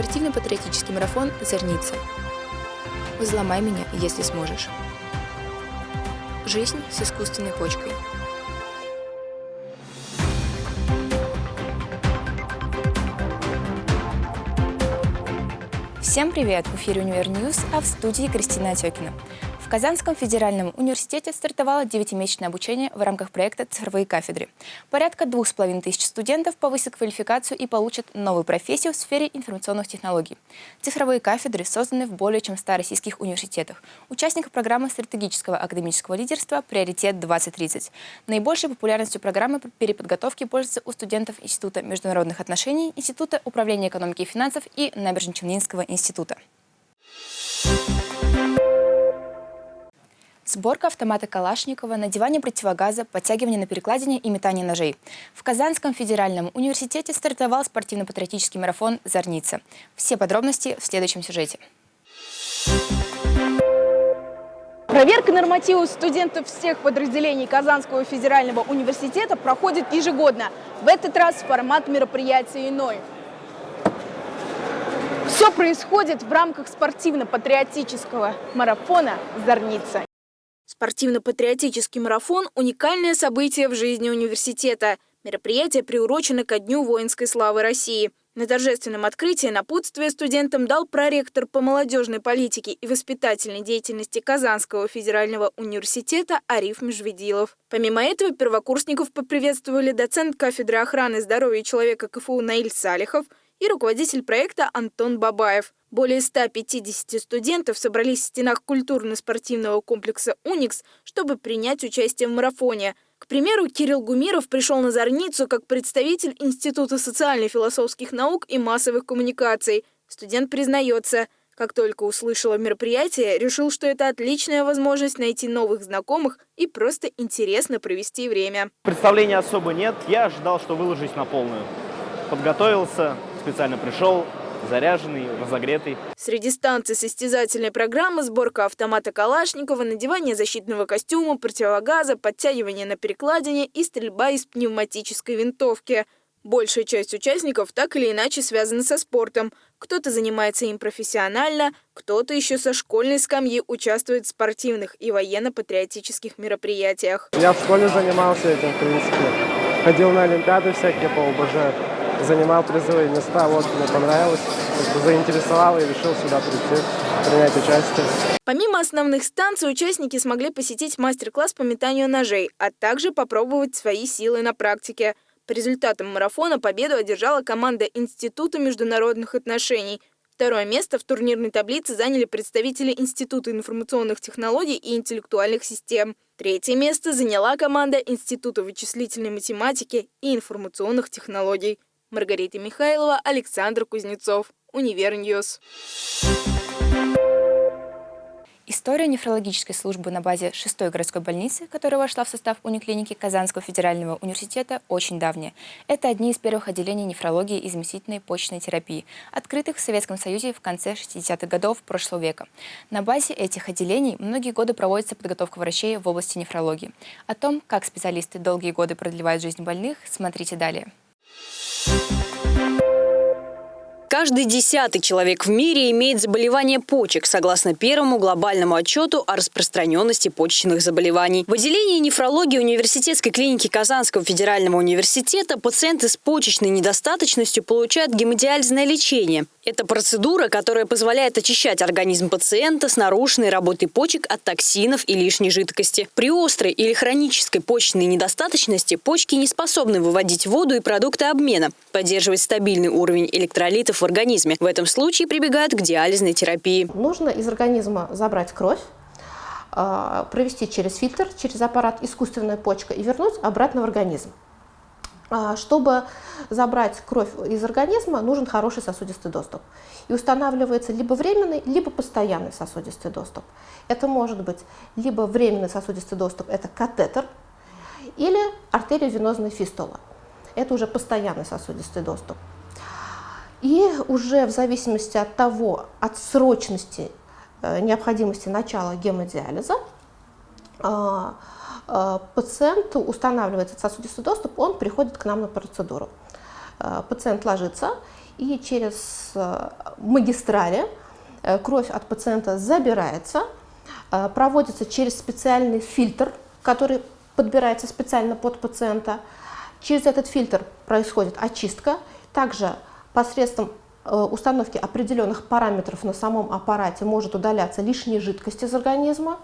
спортивно-патриотический марафон «Зарница». Взломай меня, если сможешь. Жизнь с искусственной почкой. Всем привет! В эфире «Универ News», а в студии Кристина Отекина. Казанском федеральном университете стартовало 9-месячное обучение в рамках проекта «Цифровые кафедры». Порядка двух с половиной тысяч студентов повысят квалификацию и получат новую профессию в сфере информационных технологий. Цифровые кафедры созданы в более чем 100 российских университетах. Участник программы стратегического академического лидерства «Приоритет-2030». Наибольшей популярностью программы переподготовки пользуются у студентов Института международных отношений, Института управления экономики и финансов и Набережно-Челнинского института. Сборка автомата Калашникова, надевание противогаза, подтягивание на перекладине и метание ножей. В Казанском федеральном университете стартовал спортивно-патриотический марафон «Зорница». Все подробности в следующем сюжете. Проверка нормативов студентов всех подразделений Казанского федерального университета проходит ежегодно. В этот раз формат мероприятия иной. Все происходит в рамках спортивно-патриотического марафона «Зорница». Спортивно-патриотический марафон – уникальное событие в жизни университета. Мероприятие приурочено ко Дню воинской славы России. На торжественном открытии напутствие студентам дал проректор по молодежной политике и воспитательной деятельности Казанского федерального университета Ариф Межведилов. Помимо этого, первокурсников поприветствовали доцент кафедры охраны здоровья человека КФУ Наиль Салихов и руководитель проекта Антон Бабаев. Более 150 студентов собрались в стенах культурно-спортивного комплекса «Уникс», чтобы принять участие в марафоне. К примеру, Кирилл Гумиров пришел на Зорницу как представитель Института социально-философских наук и массовых коммуникаций. Студент признается, как только услышал о мероприятии, решил, что это отличная возможность найти новых знакомых и просто интересно провести время. Представления особо нет. Я ожидал, что выложусь на полную. Подготовился, специально пришел, заряженный, разогретый. Среди станций состязательной программы сборка автомата Калашникова, надевание защитного костюма, противогаза, подтягивание на перекладине и стрельба из пневматической винтовки. Большая часть участников так или иначе связана со спортом. Кто-то занимается им профессионально, кто-то еще со школьной скамьи участвует в спортивных и военно-патриотических мероприятиях. Я в школе занимался этим, в принципе. Ходил на олимпиады всякие по ОБЖ занимал призовые места. Вот мне понравилось, заинтересовало и решил сюда прийти, принять участие. Помимо основных станций, участники смогли посетить мастер-класс по метанию ножей, а также попробовать свои силы на практике. По результатам марафона победу одержала команда Института международных отношений. Второе место в турнирной таблице заняли представители Института информационных технологий и интеллектуальных систем. Третье место заняла команда Института вычислительной математики и информационных технологий. Маргарита Михайлова, Александр Кузнецов, Универ News. История нефрологической службы на базе 6-й городской больницы, которая вошла в состав униклиники Казанского федерального университета, очень давняя. Это одни из первых отделений нефрологии и заместительной почечной терапии, открытых в Советском Союзе в конце 60-х годов прошлого века. На базе этих отделений многие годы проводится подготовка врачей в области нефрологии. О том, как специалисты долгие годы продлевают жизнь больных, смотрите далее. Thank you. Каждый десятый человек в мире имеет заболевание почек, согласно первому глобальному отчету о распространенности почечных заболеваний. В отделении нефрологии университетской клиники Казанского федерального университета пациенты с почечной недостаточностью получают гемодиализное лечение. Это процедура, которая позволяет очищать организм пациента с нарушенной работой почек от токсинов и лишней жидкости. При острой или хронической почечной недостаточности почки не способны выводить воду и продукты обмена, поддерживать стабильный уровень электролитов в организме. В этом случае прибегают к диализной терапии. Нужно из организма забрать кровь, а, провести через фильтр, через аппарат искусственная почка и вернуть обратно в организм. А, чтобы забрать кровь из организма, нужен хороший сосудистый доступ. И устанавливается либо временный, либо постоянный сосудистый доступ. Это может быть либо временный сосудистый доступ, это катетер, или артериовенозная фистула. Это уже постоянный сосудистый доступ. И уже в зависимости от того, от срочности э, необходимости начала гемодиализа, а, Э, пациенту устанавливается сосудистый доступ, он приходит к нам на процедуру. Э, пациент ложится, и через э, магистрали кровь от пациента забирается, проводится через специальный фильтр, который подбирается специально под пациента. Через этот фильтр происходит очистка. Также посредством установки определенных параметров на самом аппарате может удаляться лишняя жидкость из организма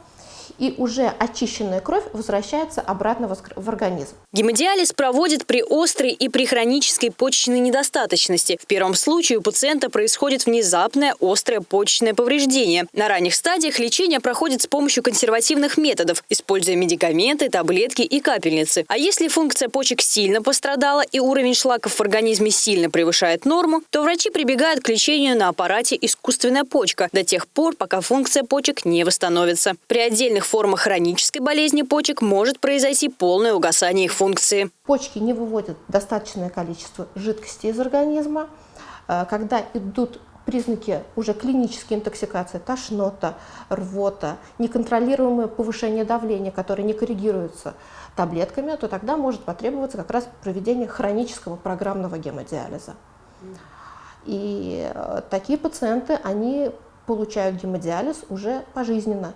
и уже очищенная кровь возвращается обратно в организм. Гемодиализ проводят при острой и при хронической почечной недостаточности. В первом случае у пациента происходит внезапное острое почечное повреждение. На ранних стадиях лечение проходит с помощью консервативных методов, используя медикаменты, таблетки и капельницы. А если функция почек сильно пострадала и уровень шлаков в организме сильно превышает норму, то врачи прибегают к лечению на аппарате искусственная почка до тех пор, пока функция почек не восстановится. При отдельных формах хронической болезни почек может произойти полное угасание их функции. Почки не выводят достаточное количество жидкости из организма. Э, когда идут признаки уже клинической интоксикации, тошнота, рвота, неконтролируемое повышение давления, которое не коррегируется таблетками, то тогда может потребоваться как раз проведение хронического программного гемодиализа. И э, такие пациенты, они получают гемодиализ уже пожизненно.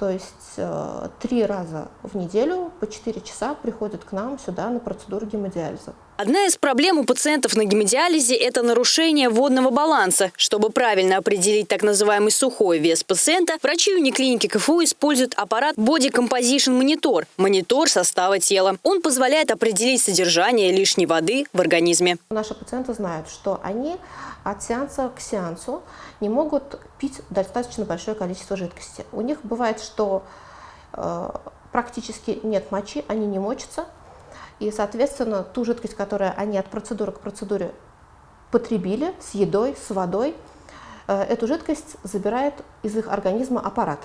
То есть э, три раза в неделю по 4 часа приходят к нам сюда на процедуру гемодиализа. Одна из проблем у пациентов на гемодиализе – это нарушение водного баланса. Чтобы правильно определить так называемый сухой вес пациента, врачи униклиники КФУ используют аппарат Body Composition Monitor – монитор состава тела. Он позволяет определить содержание лишней воды в организме. Наши пациенты знают, что они от сеанса к сеансу не могут пить достаточно большое количество жидкости. У них бывает, что э, практически нет мочи, они не мочатся, и, соответственно, ту жидкость, которую они от процедуры к процедуре потребили с едой, с водой, э, эту жидкость забирает из их организма аппарат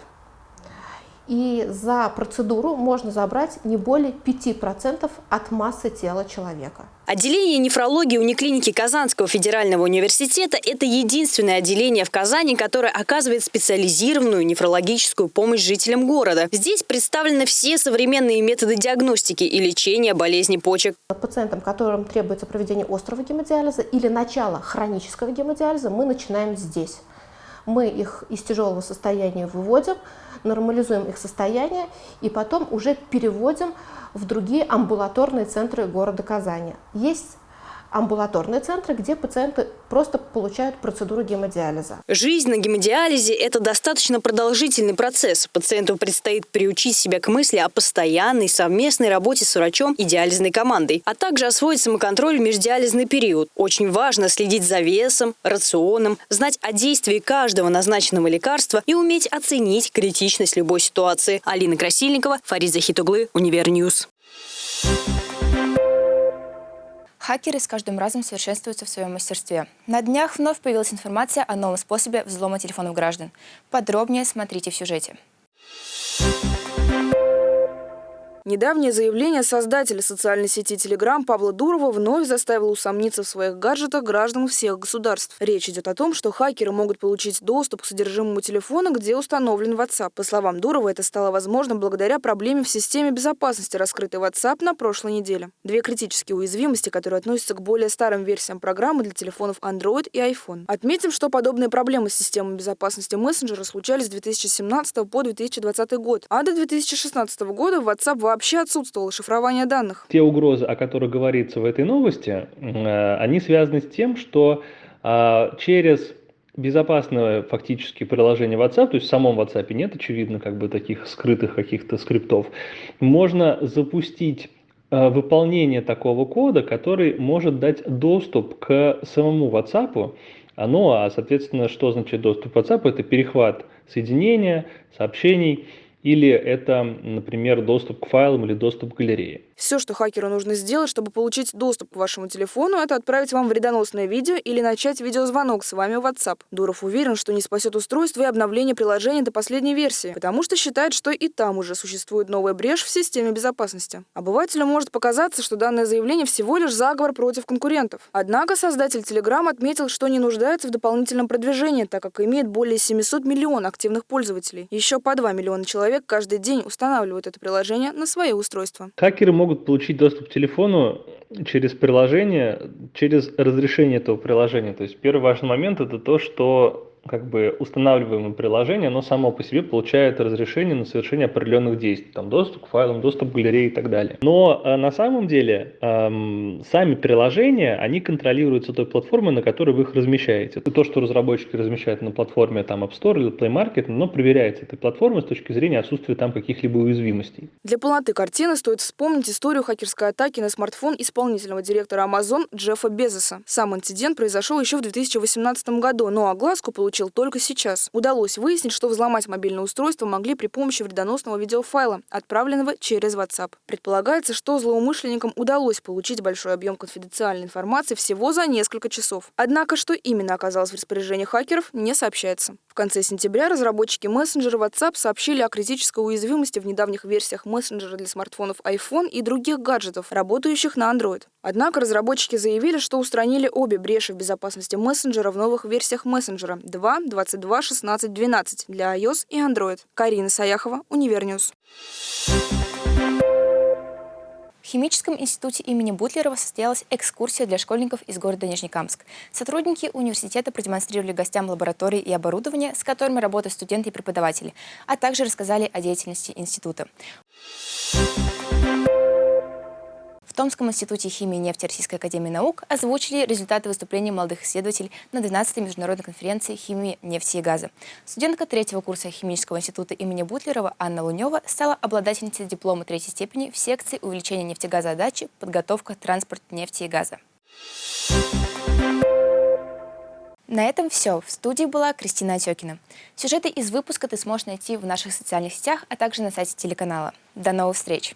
и за процедуру можно забрать не более 5% от массы тела человека. Отделение нефрологии униклиники Казанского федерального университета – это единственное отделение в Казани, которое оказывает специализированную нефрологическую помощь жителям города. Здесь представлены все современные методы диагностики и лечения болезней почек. Пациентам, которым требуется проведение острого гемодиализа или начало хронического гемодиализа, мы начинаем здесь. Мы их из тяжелого состояния выводим, нормализуем их состояние и потом уже переводим в другие амбулаторные центры города Казани. Есть амбулаторные центры, где пациенты просто получают процедуру гемодиализа. Жизнь на гемодиализе – это достаточно продолжительный процесс. Пациенту предстоит приучить себя к мысли о постоянной совместной работе с врачом и диализной командой, а также освоить самоконтроль в междиализный период. Очень важно следить за весом, рационом, знать о действии каждого назначенного лекарства и уметь оценить критичность любой ситуации. Алина Красильникова, Фарид Захитоглы, Univer News. Хакеры с каждым разом совершенствуются в своем мастерстве. На днях вновь появилась информация о новом способе взлома телефонов граждан. Подробнее смотрите в сюжете. Недавнее заявление создателя социальной сети Telegram Павла Дурова вновь заставило усомниться в своих гаджетах граждан всех государств. Речь идет о том, что хакеры могут получить доступ к содержимому телефона, где установлен WhatsApp. По словам Дурова, это стало возможно благодаря проблеме в системе безопасности, раскрытой WhatsApp на прошлой неделе. Две критические уязвимости, которые относятся к более старым версиям программы для телефонов Android и iPhone. Отметим, что подобные проблемы с системой безопасности мессенджера случались с 2017 по 2020 год, а до 2016 года WhatsApp вообще вообще отсутствовало шифрование данных. Те угрозы, о которых говорится в этой новости, э, они связаны с тем, что а, через безопасное фактически приложение WhatsApp, то есть в самом WhatsApp нет, очевидно, как бы таких скрытых каких-то скриптов, можно запустить э, выполнение такого кода, который может дать доступ к самому WhatsApp. Ну а, соответственно, что значит доступ к WhatsApp? Это перехват соединения, сообщений, или это, например, доступ к файлам или доступ к галерее. Все, что хакеру нужно сделать, чтобы получить доступ к вашему телефону, это отправить вам вредоносное видео или начать видеозвонок с вами в WhatsApp. Дуров уверен, что не спасет устройство и обновление приложения до последней версии, потому что считает, что и там уже существует новая брешь в системе безопасности. Обывателю может показаться, что данное заявление всего лишь заговор против конкурентов. Однако создатель Telegram отметил, что не нуждается в дополнительном продвижении, так как имеет более 700 миллионов активных пользователей. Еще по 2 миллиона человек каждый день устанавливают это приложение на свои устройства. Хакеры могут получить доступ к телефону через приложение, через разрешение этого приложения. То есть первый важный момент это то, что как бы устанавливаемое приложение, оно само по себе получает разрешение на совершение определенных действий, там доступ к файлам, доступ к галерее и так далее. Но э, на самом деле эм, сами приложения, они контролируются той платформой, на которой вы их размещаете. То, что разработчики размещают на платформе там App Store или Play Market, оно проверяется этой платформой с точки зрения отсутствия там каких-либо уязвимостей. Для полноты картины стоит вспомнить историю хакерской атаки на смартфон исполнительного директора Amazon Джеффа Безоса. Сам инцидент произошел еще в 2018 году, но огласку получил получил только сейчас. Удалось выяснить, что взломать мобильное устройство могли при помощи вредоносного видеофайла, отправленного через WhatsApp. Предполагается, что злоумышленникам удалось получить большой объем конфиденциальной информации всего за несколько часов. Однако, что именно оказалось в распоряжении хакеров, не сообщается. В конце сентября разработчики мессенджера WhatsApp сообщили о критической уязвимости в недавних версиях мессенджера для смартфонов iPhone и других гаджетов, работающих на Android. Однако разработчики заявили, что устранили обе бреши в безопасности мессенджера в новых версиях мессенджера 2, 22, 16, 12 для iOS и Android. Карина Саяхова, Univer News. В Химическом институте имени Бутлерова состоялась экскурсия для школьников из города Нижнекамск. Сотрудники университета продемонстрировали гостям лаборатории и оборудование, с которыми работают студенты и преподаватели, а также рассказали о деятельности института. Томском институте химии и нефти Российской академии наук озвучили результаты выступлений молодых исследователей на 12-й международной конференции химии, нефти и газа. Студентка третьего курса химического института имени Бутлерова Анна Лунева стала обладательницей диплома третьей степени в секции увеличения нефтегазоотдачи, подготовка, транспорт нефти и газа. На этом все. В студии была Кристина Отекина. Сюжеты из выпуска ты сможешь найти в наших социальных сетях, а также на сайте телеканала. До новых встреч!